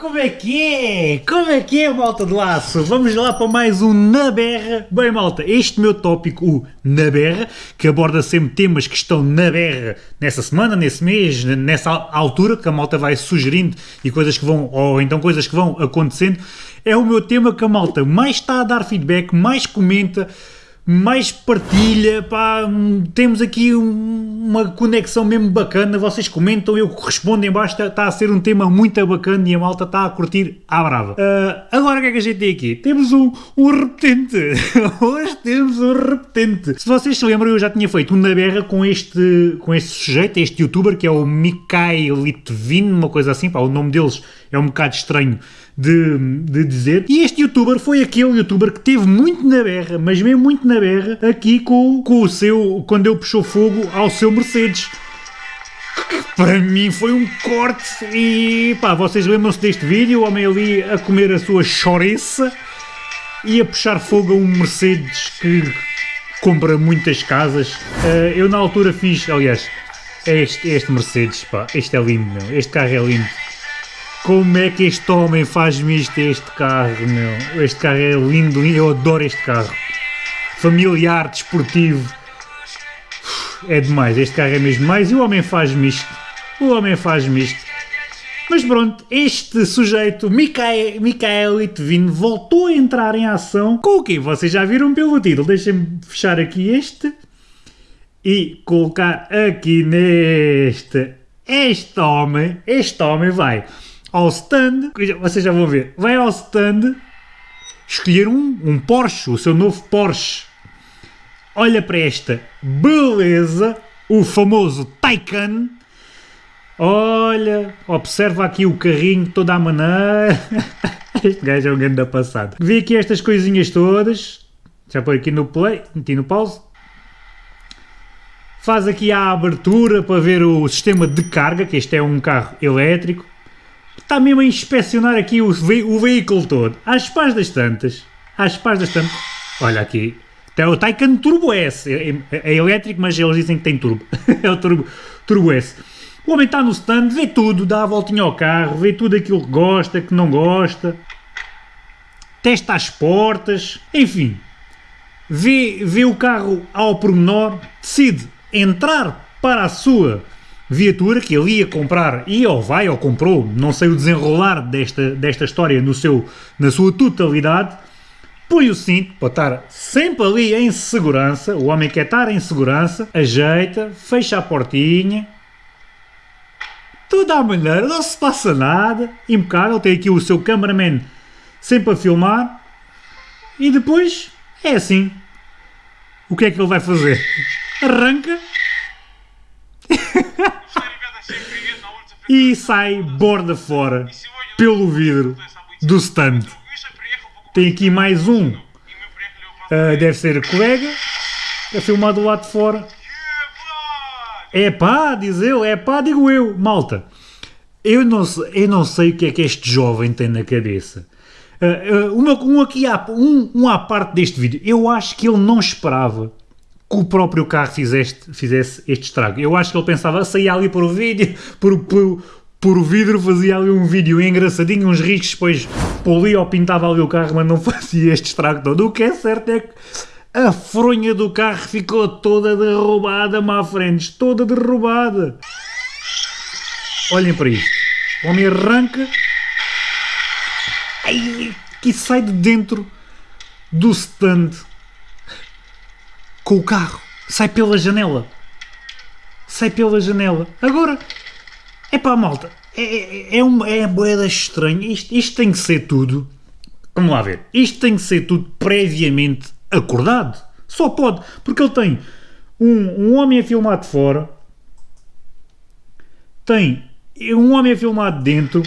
Como é que é? Como é que é, malta de laço? Vamos lá para mais um Na Berra. Bem, malta, este meu tópico, o Na Berra, que aborda sempre temas que estão na berra nessa semana, nesse mês, nessa altura, que a malta vai sugerindo e coisas que vão, ou então coisas que vão acontecendo, é o meu tema que a malta mais está a dar feedback, mais comenta, mais partilha, pá, temos aqui um, uma conexão mesmo bacana, vocês comentam, eu respondo em baixo, está, está a ser um tema muito bacana e a malta está a curtir à brava. Uh, agora o que é que a gente tem aqui? Temos um, um repetente, hoje temos um repetente. Se vocês se lembram, eu já tinha feito uma berra com este, com este sujeito, este youtuber, que é o Mikhail Litvin, uma coisa assim, pá, o nome deles é um bocado estranho de, de dizer. E este youtuber foi aquele youtuber que teve muito na berra, mas mesmo muito na berra, aqui com, com o seu, quando ele puxou fogo ao seu Mercedes. Para mim foi um corte e pá, vocês lembram-se deste vídeo, o homem ali a comer a sua chouriça e a puxar fogo a um Mercedes que compra muitas casas. Uh, eu na altura fiz, aliás, é este, é este Mercedes, pá, este é lindo, meu. este carro é lindo. Como é que este homem faz-me isto este carro, meu? Este carro é lindo, eu adoro este carro. Familiar, desportivo. É demais, este carro é mesmo mais. E o homem faz-me isto. O homem faz-me isto. Mas pronto, este sujeito, Mikael, Mikael Litvin, voltou a entrar em ação com o quê? Vocês já viram pelo título. Deixem-me fechar aqui este e colocar aqui neste. Este homem, este homem vai ao stand, vocês já vão ver, vai ao stand escolher um, um Porsche, o seu novo Porsche. Olha para esta beleza, o famoso Taycan. Olha, observa aqui o carrinho toda a maneira. Este gajo é um grande passado. Vi aqui estas coisinhas todas. Já põe aqui no play, meti no pause. Faz aqui a abertura para ver o sistema de carga, que este é um carro elétrico está mesmo a inspecionar aqui o, ve o veículo todo. Às pás das tantas, às pás das tantas, olha aqui, tem o Taycan Turbo S, é, é, é, elétrico, mas eles dizem que tem turbo, é o turbo, turbo S. O homem está no stand, vê tudo, dá a voltinha ao carro, vê tudo aquilo que gosta, que não gosta, testa as portas, enfim, vê, vê o carro ao pormenor, decide entrar para a sua viatura que ele ia comprar e ou vai ou comprou, não sei o desenrolar desta, desta história no seu, na sua totalidade, põe o cinto para estar sempre ali em segurança, o homem quer estar em segurança, ajeita, fecha a portinha, tudo à maneira, não se passa nada, impecável, tem aqui o seu cameraman sempre a filmar, e depois é assim. O que é que ele vai fazer? Arranca e sai borda fora pelo vidro do stand. Tem aqui mais um, uh, deve ser colega, a filmar do lado de fora. É pá, diz eu, é pá, digo eu, malta. Eu não, eu não sei o que é que este jovem tem na cabeça. Uh, uma, um, aqui à, um, um à parte deste vídeo, eu acho que ele não esperava que o próprio carro fizeste, fizesse este estrago. Eu acho que ele pensava, saía ali por o vídeo, por, por, por o vidro, fazia ali um vídeo engraçadinho, uns riscos, depois polia ou pintava ali o carro, mas não fazia este estrago todo. O que é certo é que a fronha do carro ficou toda derrubada, má frente, toda derrubada. Olhem para isto. O homem arranca ai, que sai de dentro do stand com o carro, sai pela janela. Sai pela janela. Agora, é pá, malta, é, é, é uma é boeda estranha. Isto, isto tem que ser tudo. Vamos lá ver. Isto tem que ser tudo previamente acordado. Só pode, porque ele tem um, um homem a filmar de fora, tem um homem a filmar de dentro,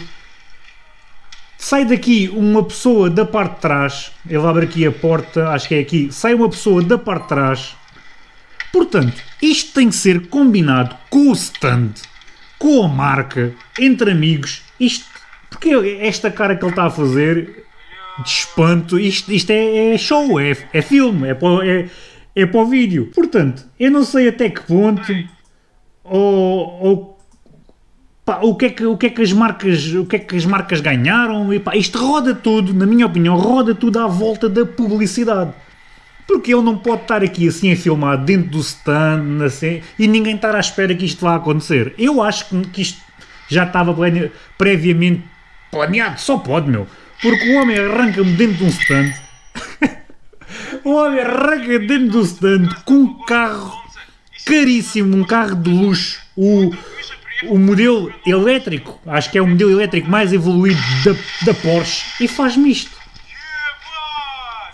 sai daqui uma pessoa da parte de trás, ele abre aqui a porta, acho que é aqui, sai uma pessoa da parte de trás. Portanto, isto tem que ser combinado com o stand, com a marca, entre amigos. Isto, porque esta cara que ele está a fazer de espanto, isto, isto é, é show, é, é filme, é para, é, é para o vídeo. Portanto, eu não sei até que ponto ou, ou Pá, o, que é que, o, que é que as marcas, o que é que as marcas ganharam? E, pá, isto roda tudo, na minha opinião, roda tudo à volta da publicidade. Porque ele não pode estar aqui assim a filmar dentro do stand assim, e ninguém estar à espera que isto vá acontecer. Eu acho que, que isto já estava previamente planeado, só pode, meu. Porque o homem arranca-me dentro de um stand. o homem arranca dentro do stand com um carro caríssimo, um carro de luxo. O, o modelo elétrico, acho que é o modelo elétrico mais evoluído da, da Porsche, e faz-me isto.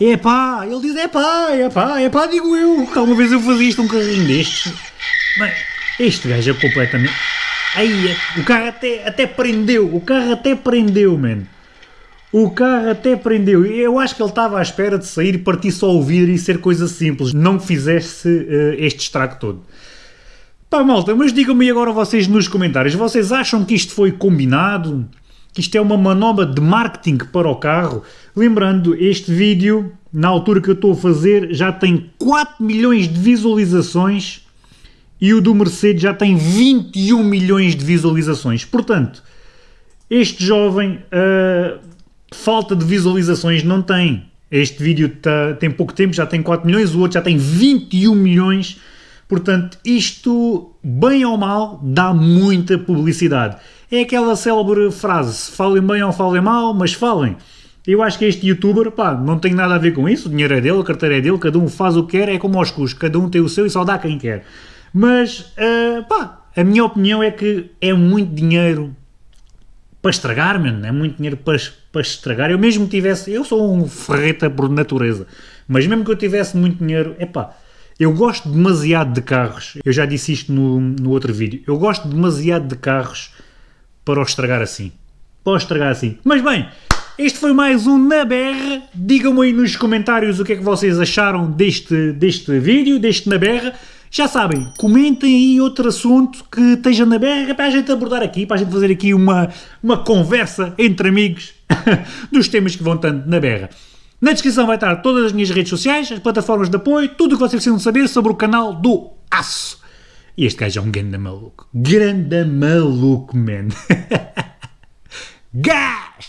É pá, ele diz é pá, é pá, é pá, digo eu, que alguma vez eu fazia isto um carrinho destes. Bem, este gajo é completamente. Aí, o carro até, até prendeu, o carro até prendeu, mano. O carro até prendeu. Eu acho que ele estava à espera de sair, partir só o vidro e ser coisa simples, não fizesse uh, este estrago todo. Pá, malta, mas digam-me agora vocês nos comentários, vocês acham que isto foi combinado? Que isto é uma manobra de marketing para o carro? Lembrando, este vídeo, na altura que eu estou a fazer, já tem 4 milhões de visualizações e o do Mercedes já tem 21 milhões de visualizações. Portanto, este jovem, uh, falta de visualizações não tem. Este vídeo tá, tem pouco tempo, já tem 4 milhões, o outro já tem 21 milhões. Portanto, isto, bem ou mal, dá muita publicidade. É aquela célebre frase, falem bem ou falem mal, mas falem. Eu acho que este youtuber, pá, não tem nada a ver com isso, o dinheiro é dele, a carteira é dele, cada um faz o que quer, é como aos custos, cada um tem o seu e só dá quem quer. Mas, uh, pá, a minha opinião é que é muito dinheiro para estragar, mano, é muito dinheiro para, para estragar. Eu mesmo tivesse, eu sou um ferreta por natureza, mas mesmo que eu tivesse muito dinheiro, é pá, eu gosto demasiado de carros, eu já disse isto no, no outro vídeo, eu gosto demasiado de carros para o estragar assim. Para o estragar assim. Mas bem, este foi mais um Na Berra. Digam-me aí nos comentários o que é que vocês acharam deste, deste vídeo, deste Na Berra. Já sabem, comentem aí outro assunto que esteja na berra para a gente abordar aqui, para a gente fazer aqui uma, uma conversa entre amigos dos temas que vão tanto na berra. Na descrição vai estar todas as minhas redes sociais, as plataformas de apoio, tudo o que vocês precisam saber sobre o canal do Aço. E este gajo é um grande maluco. Grande maluco, man. Gás!